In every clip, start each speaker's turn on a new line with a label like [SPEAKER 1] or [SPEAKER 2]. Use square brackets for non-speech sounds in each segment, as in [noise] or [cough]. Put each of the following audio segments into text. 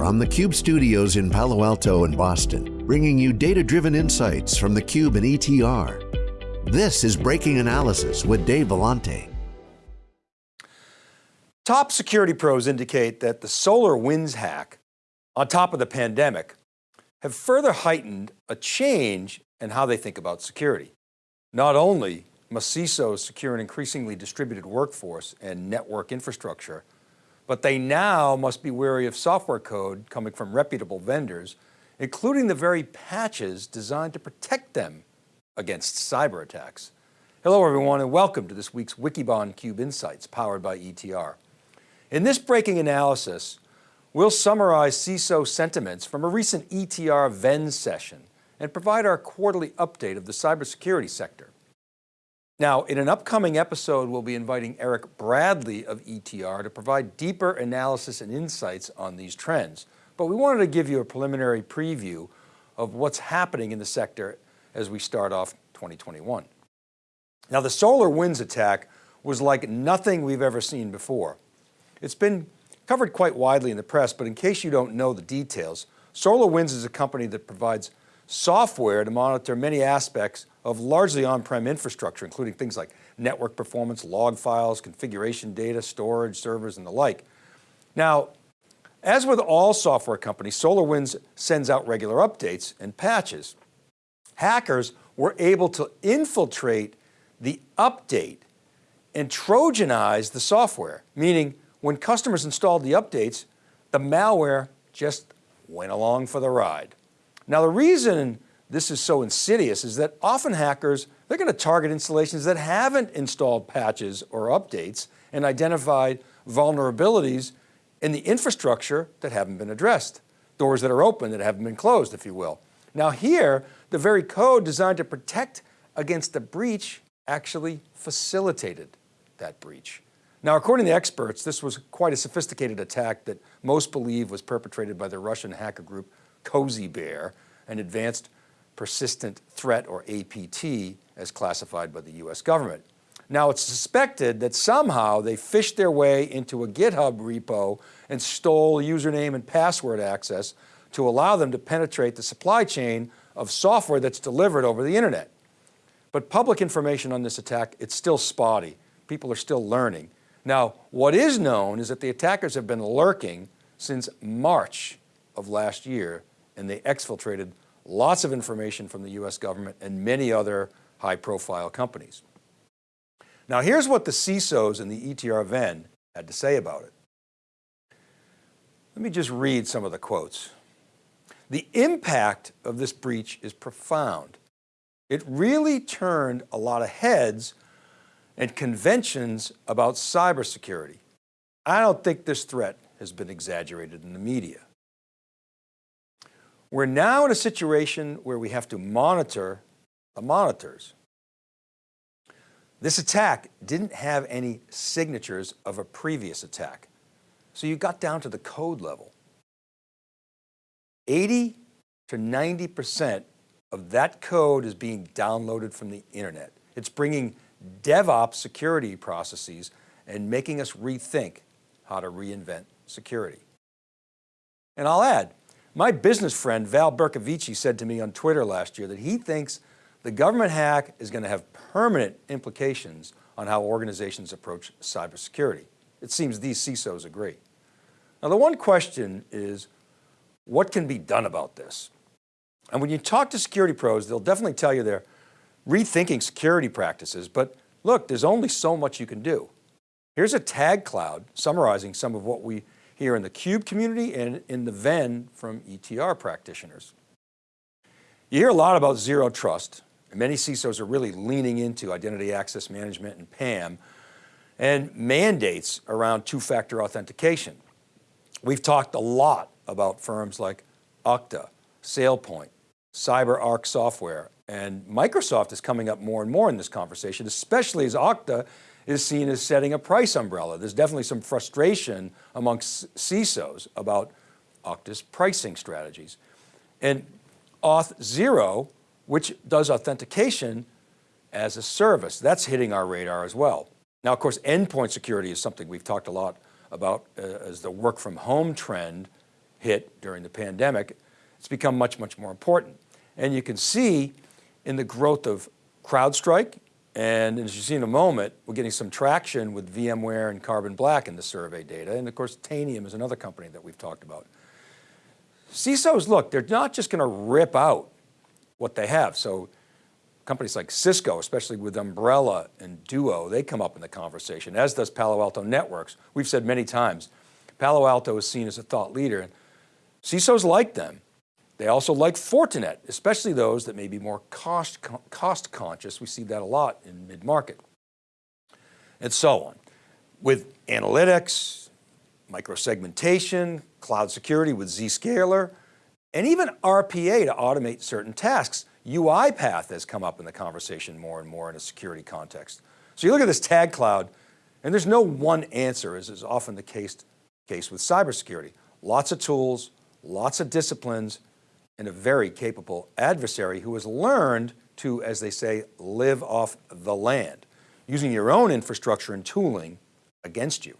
[SPEAKER 1] from the Cube studios in Palo Alto and Boston, bringing you data-driven insights from the Cube and ETR. This is Breaking Analysis with Dave Vellante.
[SPEAKER 2] Top security pros indicate that the SolarWinds hack, on top of the pandemic, have further heightened a change in how they think about security. Not only must CISOs secure an increasingly distributed workforce and network infrastructure, but they now must be wary of software code coming from reputable vendors, including the very patches designed to protect them against cyber attacks. Hello everyone and welcome to this week's Wikibon Cube Insights powered by ETR. In this breaking analysis, we'll summarize CISO sentiments from a recent ETR Venn session and provide our quarterly update of the cybersecurity sector. Now, in an upcoming episode, we'll be inviting Eric Bradley of ETR to provide deeper analysis and insights on these trends. But we wanted to give you a preliminary preview of what's happening in the sector as we start off 2021. Now the SolarWinds attack was like nothing we've ever seen before. It's been covered quite widely in the press, but in case you don't know the details, SolarWinds is a company that provides software to monitor many aspects of largely on-prem infrastructure, including things like network performance, log files, configuration data, storage, servers, and the like. Now, as with all software companies, SolarWinds sends out regular updates and patches. Hackers were able to infiltrate the update and Trojanize the software, meaning when customers installed the updates, the malware just went along for the ride. Now the reason this is so insidious is that often hackers, they're going to target installations that haven't installed patches or updates and identified vulnerabilities in the infrastructure that haven't been addressed. Doors that are open that haven't been closed, if you will. Now here, the very code designed to protect against the breach actually facilitated that breach. Now, according to experts, this was quite a sophisticated attack that most believe was perpetrated by the Russian hacker group Cozy Bear, an advanced persistent threat or APT as classified by the US government. Now it's suspected that somehow they phished their way into a GitHub repo and stole username and password access to allow them to penetrate the supply chain of software that's delivered over the internet. But public information on this attack, it's still spotty. People are still learning. Now, what is known is that the attackers have been lurking since March of last year and they exfiltrated lots of information from the US government and many other high profile companies. Now here's what the CISOs and the ETR Venn had to say about it. Let me just read some of the quotes. The impact of this breach is profound. It really turned a lot of heads and conventions about cybersecurity. I don't think this threat has been exaggerated in the media. We're now in a situation where we have to monitor the monitors. This attack didn't have any signatures of a previous attack. So you got down to the code level. 80 to 90% of that code is being downloaded from the internet. It's bringing DevOps security processes and making us rethink how to reinvent security. And I'll add, my business friend Val Bercovici said to me on Twitter last year that he thinks the government hack is going to have permanent implications on how organizations approach cybersecurity. It seems these CISOs agree. Now the one question is, what can be done about this? And when you talk to security pros, they'll definitely tell you they're rethinking security practices, but look, there's only so much you can do. Here's a tag cloud summarizing some of what we here in the CUBE community and in the Venn from ETR practitioners. You hear a lot about zero trust. And many CISOs are really leaning into identity access management and PAM and mandates around two-factor authentication. We've talked a lot about firms like Okta, SailPoint, CyberArk Software, and Microsoft is coming up more and more in this conversation, especially as Okta is seen as setting a price umbrella. There's definitely some frustration amongst CISOs about Okta's pricing strategies. And Auth0, which does authentication as a service, that's hitting our radar as well. Now, of course, endpoint security is something we've talked a lot about uh, as the work from home trend hit during the pandemic, it's become much, much more important. And you can see in the growth of CrowdStrike, and as you see in a moment, we're getting some traction with VMware and Carbon Black in the survey data. And of course, Tanium is another company that we've talked about. CISOs, look, they're not just going to rip out what they have. So companies like Cisco, especially with Umbrella and Duo, they come up in the conversation, as does Palo Alto Networks. We've said many times, Palo Alto is seen as a thought leader. And CISOs like them. They also like Fortinet, especially those that may be more cost, cost conscious. We see that a lot in mid-market and so on. With analytics, microsegmentation, cloud security with Zscaler, and even RPA to automate certain tasks. UiPath has come up in the conversation more and more in a security context. So you look at this tag cloud and there's no one answer as is often the case, case with cybersecurity. Lots of tools, lots of disciplines, and a very capable adversary who has learned to, as they say, live off the land, using your own infrastructure and tooling against you.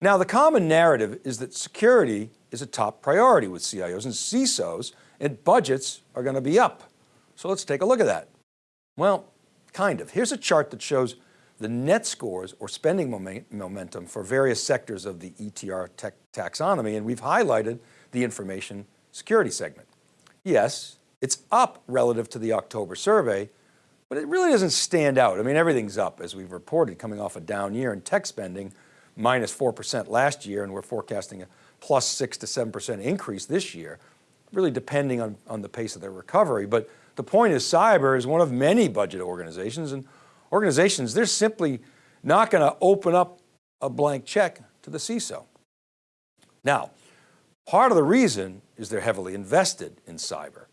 [SPEAKER 2] Now the common narrative is that security is a top priority with CIOs and CISOs and budgets are going to be up. So let's take a look at that. Well, kind of. Here's a chart that shows the net scores or spending momentum for various sectors of the ETR taxonomy, and we've highlighted the information security segment. Yes, it's up relative to the October survey, but it really doesn't stand out. I mean, everything's up as we've reported coming off a down year in tech spending, minus 4% last year, and we're forecasting a plus six to 7% increase this year, really depending on, on the pace of their recovery. But the point is cyber is one of many budget organizations and organizations, they're simply not going to open up a blank check to the CISO. Now, part of the reason is they're heavily invested in cyber.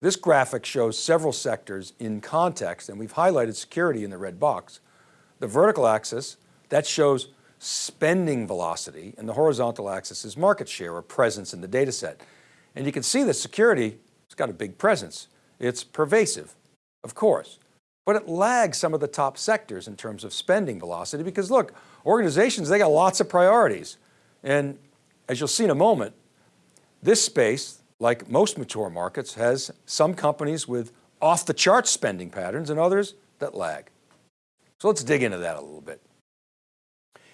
[SPEAKER 2] This graphic shows several sectors in context and we've highlighted security in the red box. The vertical axis, that shows spending velocity and the horizontal axis is market share or presence in the data set. And you can see that security has got a big presence. It's pervasive, of course, but it lags some of the top sectors in terms of spending velocity because look, organizations, they got lots of priorities. And as you'll see in a moment, this space, like most mature markets, has some companies with off the chart spending patterns and others that lag. So let's dig into that a little bit.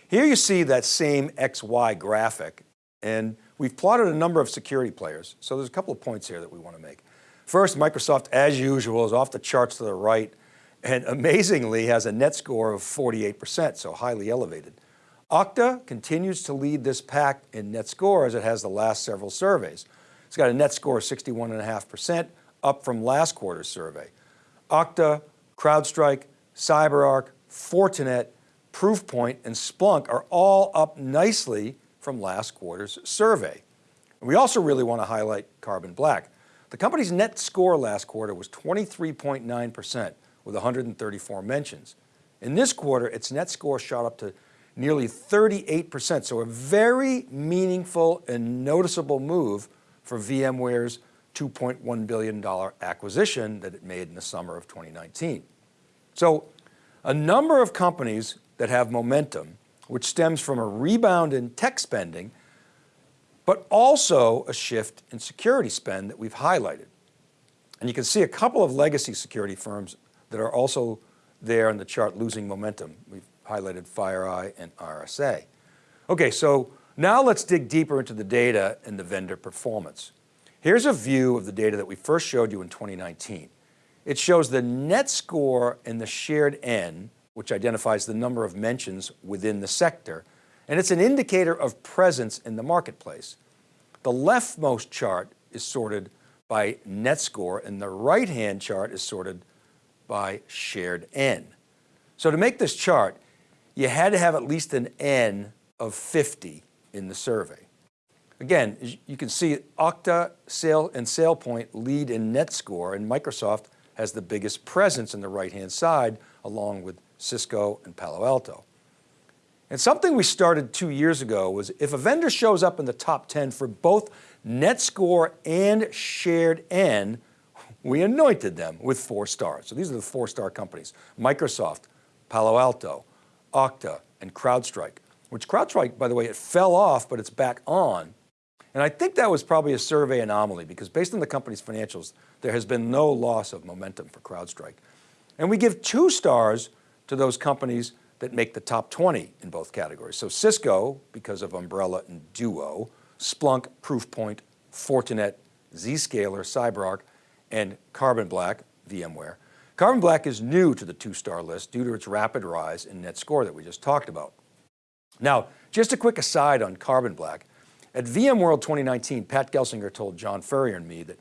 [SPEAKER 2] Here you see that same XY graphic and we've plotted a number of security players. So there's a couple of points here that we want to make. First, Microsoft, as usual, is off the charts to the right and amazingly has a net score of 48%, so highly elevated. Okta continues to lead this pack in net score as it has the last several surveys. It's got a net score of 61.5%, up from last quarter's survey. Okta, CrowdStrike, CyberArk, Fortinet, Proofpoint, and Splunk are all up nicely from last quarter's survey. And we also really want to highlight Carbon Black. The company's net score last quarter was 23.9% with 134 mentions. In this quarter, its net score shot up to nearly 38%. So a very meaningful and noticeable move for VMware's $2.1 billion acquisition that it made in the summer of 2019. So a number of companies that have momentum, which stems from a rebound in tech spending, but also a shift in security spend that we've highlighted. And you can see a couple of legacy security firms that are also there in the chart losing momentum. We've highlighted FireEye and RSA. Okay, so now let's dig deeper into the data and the vendor performance. Here's a view of the data that we first showed you in 2019. It shows the net score and the shared N which identifies the number of mentions within the sector, and it's an indicator of presence in the marketplace. The leftmost chart is sorted by net score and the right-hand chart is sorted by shared N. So to make this chart, you had to have at least an N of 50 in the survey. Again, you can see Okta Sale and SailPoint lead in net score and Microsoft has the biggest presence in the right-hand side along with Cisco, and Palo Alto. And something we started two years ago was if a vendor shows up in the top 10 for both net score and shared N, we anointed them with four stars. So these are the four star companies, Microsoft, Palo Alto, Okta, and CrowdStrike, which CrowdStrike, by the way, it fell off, but it's back on. And I think that was probably a survey anomaly because based on the company's financials, there has been no loss of momentum for CrowdStrike. And we give two stars to those companies that make the top 20 in both categories. So Cisco, because of Umbrella and Duo, Splunk, Proofpoint, Fortinet, Zscaler, CyberArk, and Carbon Black, VMware. Carbon Black is new to the two-star list due to its rapid rise in net score that we just talked about. Now, just a quick aside on Carbon Black. At VMworld 2019, Pat Gelsinger told John Furrier and me that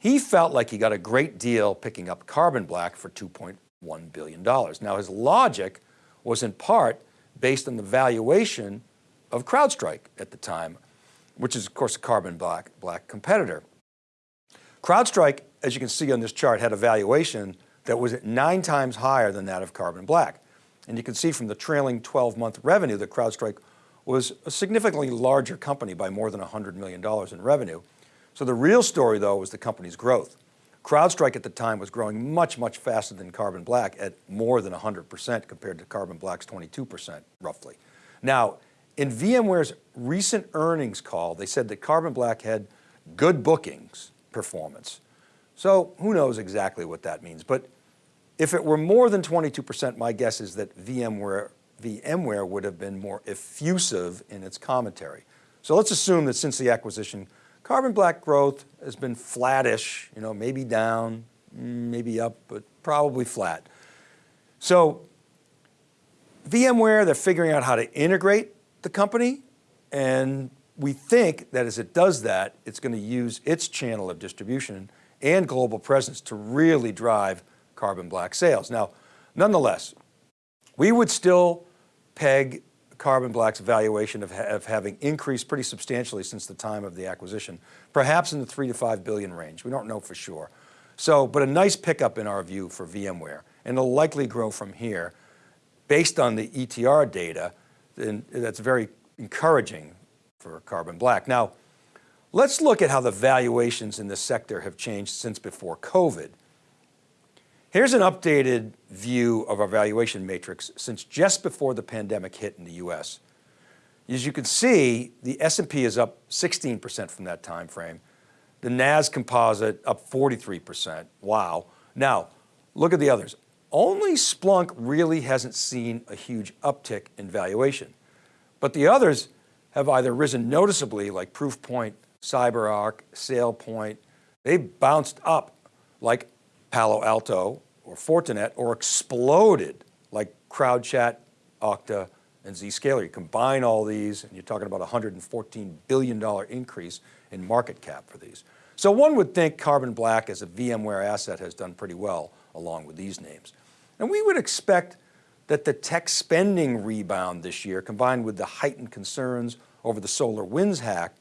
[SPEAKER 2] he felt like he got a great deal picking up Carbon Black for $2.1 billion. Now his logic was in part based on the valuation of CrowdStrike at the time, which is of course a Carbon Black, Black competitor. CrowdStrike, as you can see on this chart, had a valuation that was nine times higher than that of Carbon Black. And you can see from the trailing 12 month revenue that CrowdStrike was a significantly larger company by more than $100 million in revenue. So the real story though was the company's growth. CrowdStrike at the time was growing much, much faster than Carbon Black at more than 100% compared to Carbon Black's 22% roughly. Now, in VMware's recent earnings call, they said that Carbon Black had good bookings performance. So who knows exactly what that means, but if it were more than 22%, my guess is that VMware, VMware would have been more effusive in its commentary. So let's assume that since the acquisition, Carbon Black growth has been flattish, you know, maybe down, mm, maybe up, but probably flat. So VMware, they're figuring out how to integrate the company and we think that as it does that, it's going to use its channel of distribution and global presence to really drive Carbon Black sales. Now, nonetheless, we would still peg Carbon Black's valuation of, ha of, having increased pretty substantially since the time of the acquisition, perhaps in the three to five billion range. We don't know for sure. So, but a nice pickup in our view for VMware, and it'll likely grow from here based on the ETR data, and that's very encouraging for Carbon Black. Now, let's look at how the valuations in this sector have changed since before COVID. Here's an updated view of our valuation matrix since just before the pandemic hit in the US. As you can see, the S&P is up 16% from that time frame. The NAS composite up 43%, wow. Now, look at the others. Only Splunk really hasn't seen a huge uptick in valuation, but the others have either risen noticeably like Proofpoint, CyberArk, SailPoint, they've bounced up like Palo Alto or Fortinet or exploded like CrowdChat, Okta, and Zscaler. You combine all these and you're talking about a $114 billion increase in market cap for these. So one would think Carbon Black as a VMware asset has done pretty well along with these names. And we would expect that the tech spending rebound this year combined with the heightened concerns over the SolarWinds hack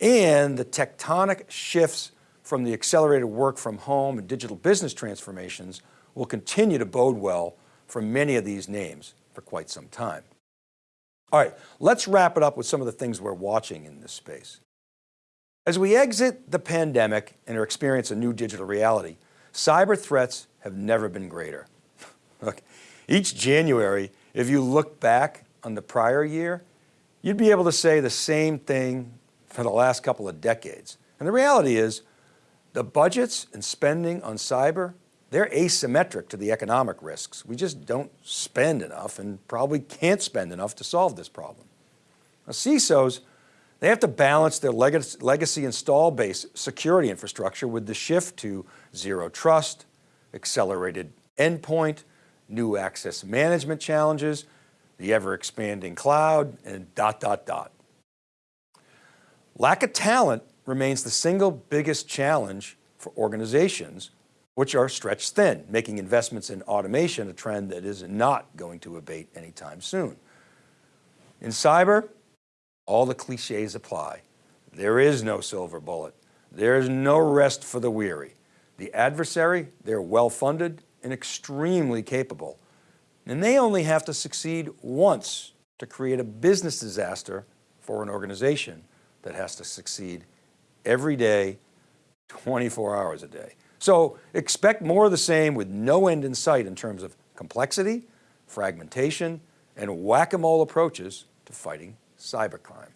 [SPEAKER 2] and the tectonic shifts from the accelerated work from home and digital business transformations will continue to bode well for many of these names for quite some time. All right, let's wrap it up with some of the things we're watching in this space. As we exit the pandemic and are experiencing a new digital reality, cyber threats have never been greater. [laughs] Look, each January, if you look back on the prior year, you'd be able to say the same thing for the last couple of decades. And the reality is the budgets and spending on cyber, they're asymmetric to the economic risks. We just don't spend enough and probably can't spend enough to solve this problem. Now CISOs, they have to balance their legacy install base security infrastructure with the shift to zero trust, accelerated endpoint, new access management challenges, the ever expanding cloud and dot, dot, dot. Lack of talent remains the single biggest challenge for organizations which are stretched thin, making investments in automation a trend that is not going to abate anytime soon. In cyber, all the cliches apply. There is no silver bullet. There is no rest for the weary. The adversary, they're well-funded and extremely capable. And they only have to succeed once to create a business disaster for an organization that has to succeed every day, 24 hours a day. So expect more of the same with no end in sight in terms of complexity, fragmentation, and whack-a-mole approaches to fighting cybercrime.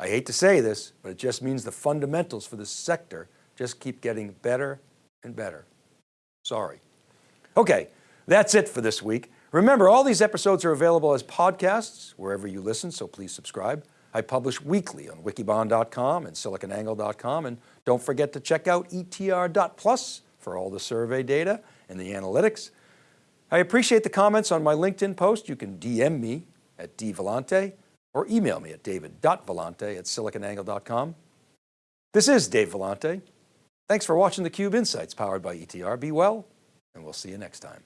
[SPEAKER 2] I hate to say this, but it just means the fundamentals for this sector just keep getting better and better. Sorry. Okay, that's it for this week. Remember, all these episodes are available as podcasts wherever you listen, so please subscribe. I publish weekly on wikibon.com and siliconangle.com, and don't forget to check out etr.plus for all the survey data and the analytics. I appreciate the comments on my LinkedIn post. You can DM me at dvellante or email me at david.vellante at siliconangle.com. This is Dave Vellante. Thanks for watching theCUBE Insights powered by ETR. Be well, and we'll see you next time.